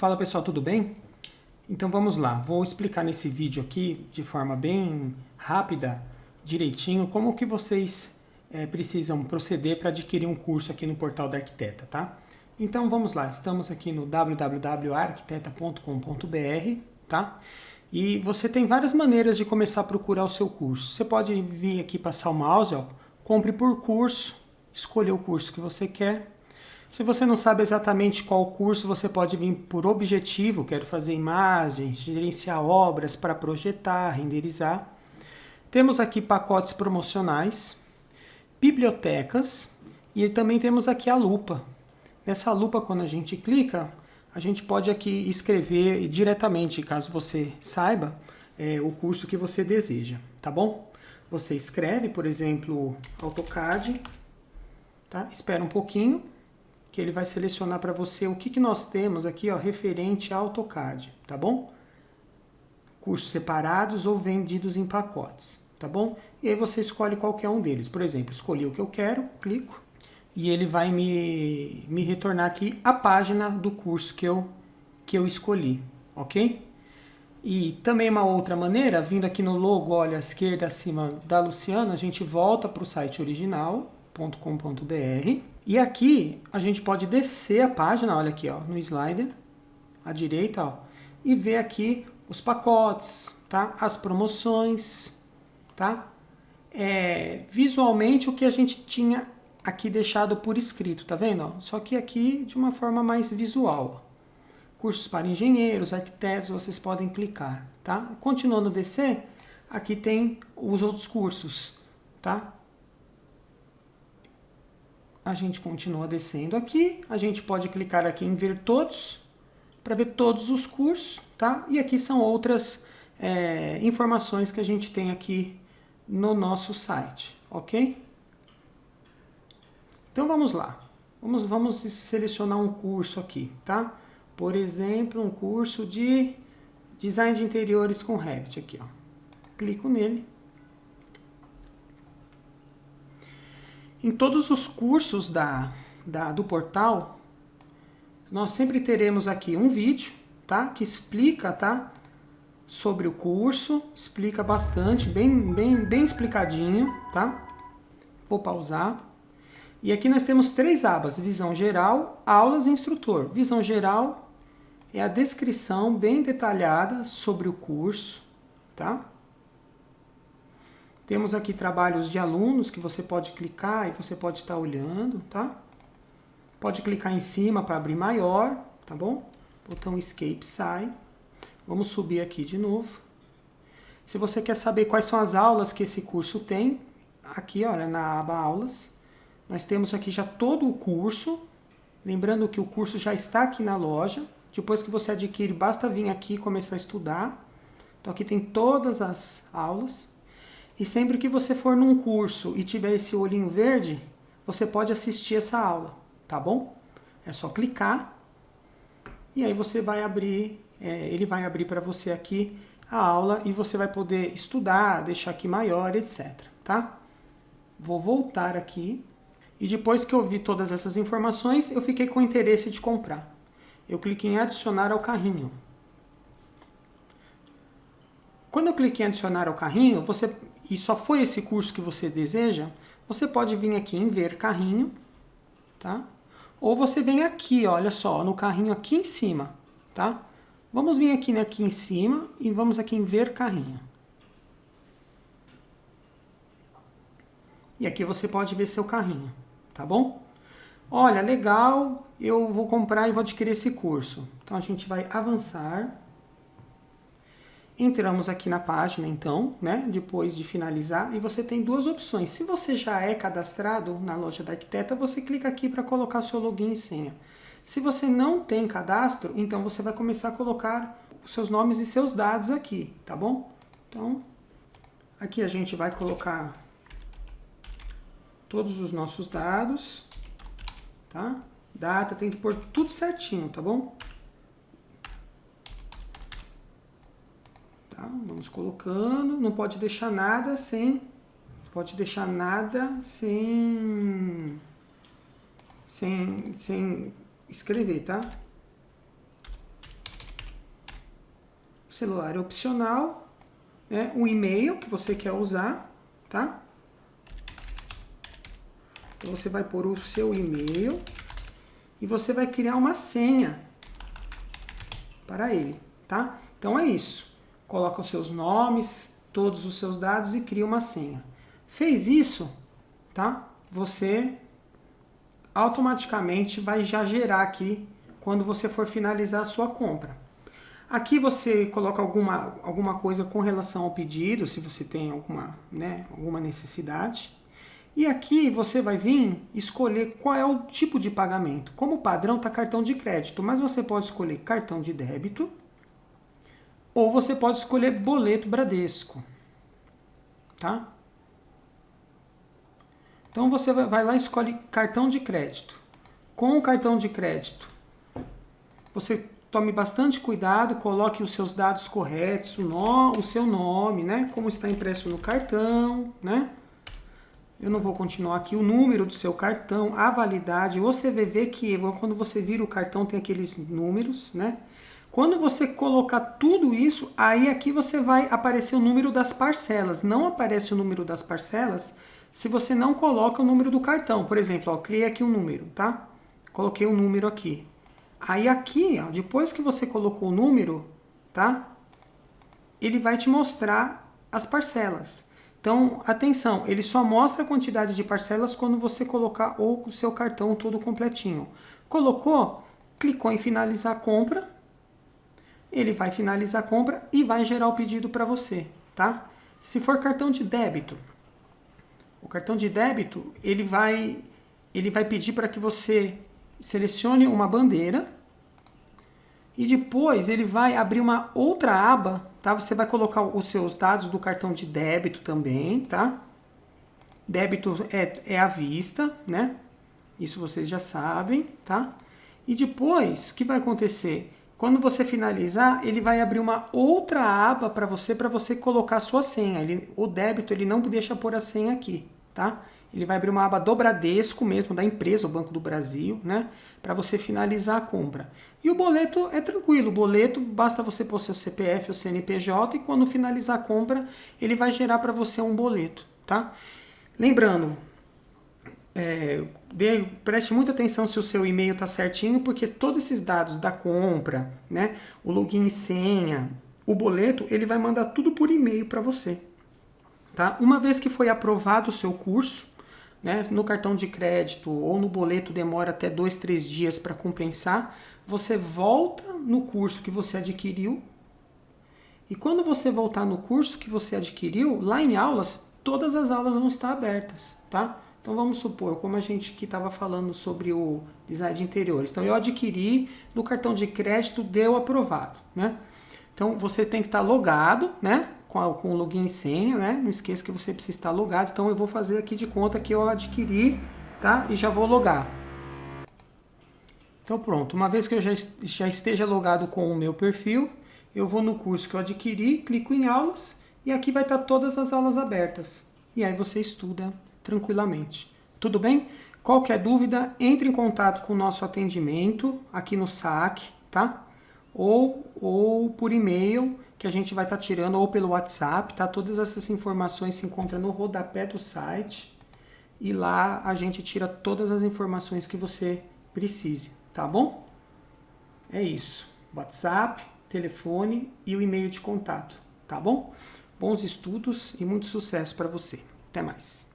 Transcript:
Fala pessoal, tudo bem? Então vamos lá, vou explicar nesse vídeo aqui de forma bem rápida, direitinho, como que vocês é, precisam proceder para adquirir um curso aqui no portal da Arquiteta, tá? Então vamos lá, estamos aqui no www.arquiteta.com.br, tá? E você tem várias maneiras de começar a procurar o seu curso. Você pode vir aqui passar o mouse, ó, compre por curso, escolher o curso que você quer, se você não sabe exatamente qual curso, você pode vir por objetivo, quero fazer imagens, gerenciar obras para projetar, renderizar. Temos aqui pacotes promocionais, bibliotecas e também temos aqui a lupa. Nessa lupa, quando a gente clica, a gente pode aqui escrever diretamente, caso você saiba, é, o curso que você deseja, tá bom? Você escreve, por exemplo, AutoCAD, tá? espera um pouquinho, que ele vai selecionar para você o que, que nós temos aqui ó, referente ao AutoCAD, tá bom? Cursos separados ou vendidos em pacotes, tá bom? E aí você escolhe qualquer um deles. Por exemplo, escolhi o que eu quero, clico, e ele vai me, me retornar aqui a página do curso que eu, que eu escolhi, ok? E também uma outra maneira, vindo aqui no logo, olha, à esquerda acima da Luciana, a gente volta para o site original.com.br e aqui a gente pode descer a página, olha aqui, ó, no slider, à direita, ó, e ver aqui os pacotes, tá? As promoções, tá? É, visualmente o que a gente tinha aqui deixado por escrito, tá vendo? Só que aqui de uma forma mais visual. Cursos para engenheiros, arquitetos, vocês podem clicar, tá? Continuando descer, aqui tem os outros cursos, tá? A gente continua descendo aqui, a gente pode clicar aqui em ver todos, para ver todos os cursos, tá? E aqui são outras é, informações que a gente tem aqui no nosso site, ok? Então vamos lá, vamos, vamos selecionar um curso aqui, tá? Por exemplo, um curso de Design de Interiores com Revit aqui, ó. Clico nele. Em todos os cursos da, da, do portal, nós sempre teremos aqui um vídeo, tá? Que explica, tá? Sobre o curso, explica bastante, bem, bem, bem explicadinho, tá? Vou pausar. E aqui nós temos três abas, visão geral, aulas e instrutor. Visão geral é a descrição bem detalhada sobre o curso, tá? Temos aqui trabalhos de alunos que você pode clicar e você pode estar olhando, tá? Pode clicar em cima para abrir maior, tá bom? Botão Escape sai. Vamos subir aqui de novo. Se você quer saber quais são as aulas que esse curso tem, aqui, olha, na aba aulas, nós temos aqui já todo o curso. Lembrando que o curso já está aqui na loja. Depois que você adquire, basta vir aqui e começar a estudar. Então aqui tem todas as aulas. E sempre que você for num curso e tiver esse olhinho verde, você pode assistir essa aula, tá bom? É só clicar e aí você vai abrir, é, ele vai abrir para você aqui a aula e você vai poder estudar, deixar aqui maior, etc, tá? Vou voltar aqui e depois que eu vi todas essas informações, eu fiquei com interesse de comprar. Eu cliquei em adicionar ao carrinho. Quando eu cliquei em adicionar ao carrinho, você e só foi esse curso que você deseja, você pode vir aqui em ver carrinho, tá? Ou você vem aqui, olha só, no carrinho aqui em cima, tá? Vamos vir aqui, né, aqui em cima e vamos aqui em ver carrinho. E aqui você pode ver seu carrinho, tá bom? Olha, legal, eu vou comprar e vou adquirir esse curso. Então a gente vai avançar. Entramos aqui na página, então, né, depois de finalizar, e você tem duas opções. Se você já é cadastrado na loja da arquiteta, você clica aqui para colocar seu login e senha. Se você não tem cadastro, então você vai começar a colocar os seus nomes e seus dados aqui, tá bom? Então, aqui a gente vai colocar todos os nossos dados, tá? Data, tem que pôr tudo certinho, tá bom? Tá? Vamos colocando, não pode deixar nada sem, pode deixar nada sem, sem, sem escrever, tá? celular é opcional, né? o e-mail que você quer usar, tá? Então você vai pôr o seu e-mail e você vai criar uma senha para ele, tá? Então é isso. Coloca os seus nomes, todos os seus dados e cria uma senha. Fez isso, tá? Você automaticamente vai já gerar aqui quando você for finalizar a sua compra. Aqui você coloca alguma, alguma coisa com relação ao pedido, se você tem alguma, né, alguma necessidade. E aqui você vai vir escolher qual é o tipo de pagamento. Como padrão está cartão de crédito, mas você pode escolher cartão de débito ou você pode escolher boleto Bradesco. Tá? Então você vai lá e escolhe cartão de crédito. Com o cartão de crédito, você tome bastante cuidado, coloque os seus dados corretos, o, no, o seu nome, né? Como está impresso no cartão, né? Eu não vou continuar aqui. O número do seu cartão, a validade, o CVV, que quando você vira o cartão tem aqueles números, né? Quando você colocar tudo isso, aí aqui você vai aparecer o número das parcelas. Não aparece o número das parcelas se você não coloca o número do cartão. Por exemplo, ó, criei aqui um número, tá? Coloquei um número aqui. Aí aqui, ó, depois que você colocou o número, tá? Ele vai te mostrar as parcelas. Então, atenção, ele só mostra a quantidade de parcelas quando você colocar o seu cartão todo completinho. Colocou, clicou em finalizar a compra, ele vai finalizar a compra e vai gerar o pedido para você, tá? Se for cartão de débito, o cartão de débito, ele vai, ele vai pedir para que você selecione uma bandeira e depois ele vai abrir uma outra aba, tá? Você vai colocar os seus dados do cartão de débito também, tá? Débito é, é à vista, né? Isso vocês já sabem, tá? E depois, o que vai acontecer? Quando você finalizar, ele vai abrir uma outra aba para você, para você colocar a sua senha. Ele, o débito, ele não deixa pôr a senha aqui, tá? ele vai abrir uma aba do Bradesco mesmo, da empresa, o Banco do Brasil, né? Para você finalizar a compra. E o boleto é tranquilo, o boleto basta você pôr seu CPF ou CNPJ e quando finalizar a compra, ele vai gerar para você um boleto, tá? Lembrando, é, dê, preste muita atenção se o seu e-mail está certinho, porque todos esses dados da compra, né? O login e senha, o boleto, ele vai mandar tudo por e-mail para você. Tá? Uma vez que foi aprovado o seu curso, né? No cartão de crédito ou no boleto demora até dois, três dias para compensar. Você volta no curso que você adquiriu. E quando você voltar no curso que você adquiriu, lá em aulas, todas as aulas vão estar abertas, tá? Então vamos supor, como a gente que estava falando sobre o design de interiores. Então eu adquiri, no cartão de crédito deu aprovado, né? Então você tem que estar logado, né? com, a, com o login e senha, né? Não esqueça que você precisa estar logado. Então eu vou fazer aqui de conta que eu adquiri, tá? E já vou logar. Então pronto, uma vez que eu já, já esteja logado com o meu perfil, eu vou no curso que eu adquiri, clico em aulas e aqui vai estar todas as aulas abertas. E aí você estuda tranquilamente. Tudo bem? Qualquer dúvida, entre em contato com o nosso atendimento aqui no SAC, tá? Ou, ou por e-mail que a gente vai estar tá tirando ou pelo WhatsApp, tá? Todas essas informações se encontram no rodapé do site e lá a gente tira todas as informações que você precise, tá bom? É isso. WhatsApp, telefone e o e-mail de contato, tá bom? Bons estudos e muito sucesso para você. Até mais.